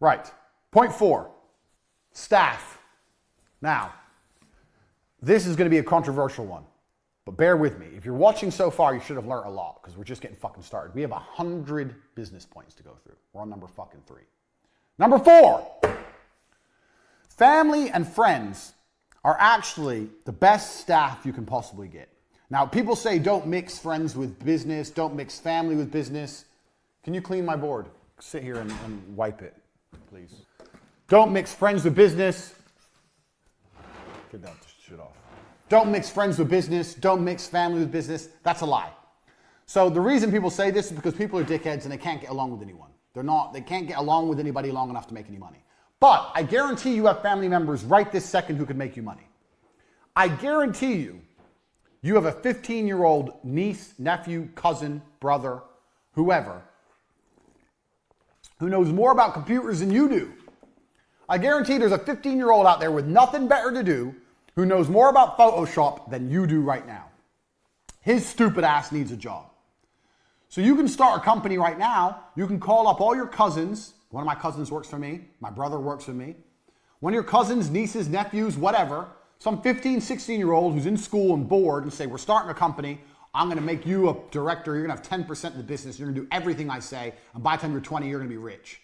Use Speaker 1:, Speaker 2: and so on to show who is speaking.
Speaker 1: Right. Point four staff. Now, this is going to be a controversial one, but bear with me. If you're watching so far, you should have learned a lot because we're just getting fucking started. We have a hundred business points to go through. We're on number fucking three. Number four family and friends are actually the best staff you can possibly get. Now, people say don't mix friends with business, don't mix family with business. Can you clean my board? Sit here and, and wipe it, please. Don't mix friends with business. Get that shit off. Don't mix friends with business. Don't mix family with business. That's a lie. So the reason people say this is because people are dickheads and they can't get along with anyone. They're not, they can't get along with anybody long enough to make any money. But I guarantee you have family members right this second who could make you money. I guarantee you, you have a 15 year old niece, nephew, cousin, brother, whoever, who knows more about computers than you do. I guarantee there's a 15 year old out there with nothing better to do who knows more about Photoshop than you do right now. His stupid ass needs a job. So you can start a company right now. You can call up all your cousins. One of my cousins works for me. My brother works for me. One of your cousins, nieces, nephews, whatever, some 15, 16 year old who's in school and bored and say, We're starting a company. I'm going to make you a director. You're going to have 10% of the business. You're going to do everything I say. And by the time you're 20, you're going to be rich.